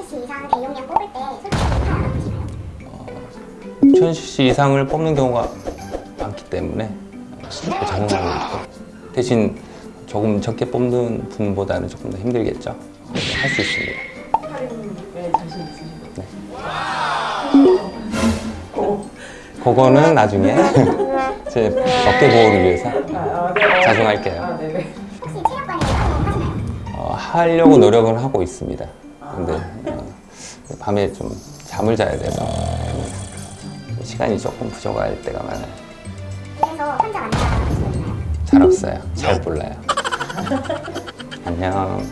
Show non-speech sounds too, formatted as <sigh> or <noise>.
이상 대용량 뽑을 때 솔직히 팔안 아프시나요? 1000cc 이상을 뽑는 경우가 많기 때문에 적응하고 있고 대신 조금 적게 뽑는 분보다는 조금 더 힘들겠죠 할 수 있습니다 네, 자신 있으시죠? 그거는 나중에 <laughs> 제 어깨 보호를 위해서 아, 네. 어, 자중할게요. 아. 혹시 관리 따로 하시나요? 어, 하려고 노력은 하고 있습니다 근데 어, 밤에 좀 잠을 자야 돼서 시간이 조금 부족할 때가 많아요. 그래서 혼자 만나시거든요. 잘 없어요. 잘 몰라요. <laughs> 안녕